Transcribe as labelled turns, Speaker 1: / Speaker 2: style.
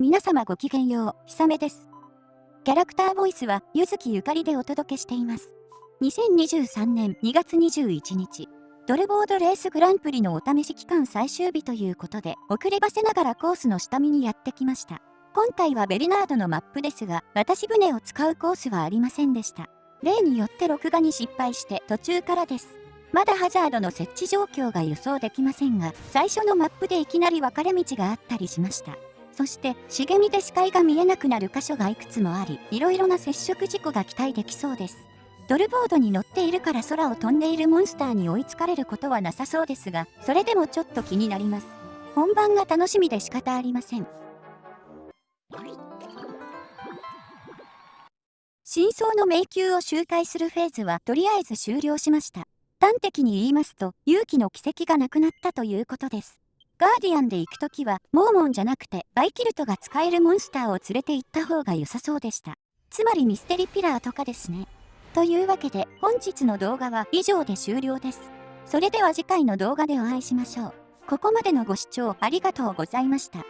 Speaker 1: 皆様ごきげんよう、ひさめです。キャラクターボイスは、ゆずきゆかりでお届けしています。2023年2月21日、ドルボードレースグランプリのお試し期間最終日ということで、遅ればせながらコースの下見にやってきました。今回はベルナードのマップですが、渡し船を使うコースはありませんでした。例によって録画に失敗して途中からです。まだハザードの設置状況が予想できませんが、最初のマップでいきなり分かれ道があったりしました。そして茂みで視界が見えなくなる箇所がいくつもありいろいろな接触事故が期待できそうです。ドルボードに乗っているから空を飛んでいるモンスターに追いつかれることはなさそうですがそれでもちょっと気になります。本番が楽しみで仕方ありません。真相の迷宮を周回するフェーズはとりあえず終了しました。端的に言いますと勇気の奇跡がなくなったということです。ガーディアンで行くときは、モーモンじゃなくて、バイキルトが使えるモンスターを連れて行った方が良さそうでした。つまりミステリピラーとかですね。というわけで、本日の動画は以上で終了です。それでは次回の動画でお会いしましょう。ここまでのご視聴ありがとうございました。